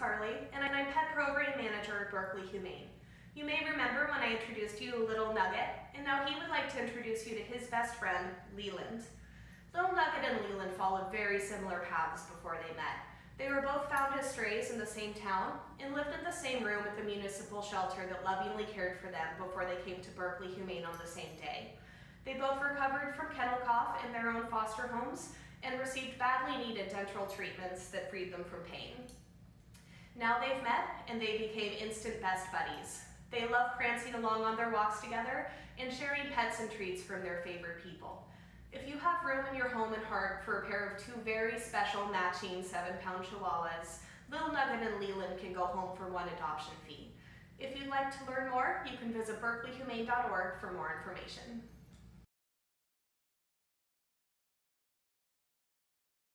Carly, and I'm Pet Program Manager at Berkeley Humane. You may remember when I introduced you to Little Nugget, and now he would like to introduce you to his best friend, Leland. Little Nugget and Leland followed very similar paths before they met. They were both found as strays in the same town and lived in the same room at the municipal shelter that lovingly cared for them before they came to Berkeley Humane on the same day. They both recovered from kennel cough in their own foster homes and received badly needed dental treatments that freed them from pain. Now they've met and they became instant best buddies. They love prancing along on their walks together and sharing pets and treats from their favorite people. If you have room in your home and heart for a pair of two very special matching seven pound chihuahuas, Little Nugget and Leland can go home for one adoption fee. If you'd like to learn more, you can visit berkeleyhumane.org for more information.